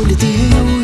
我的爹。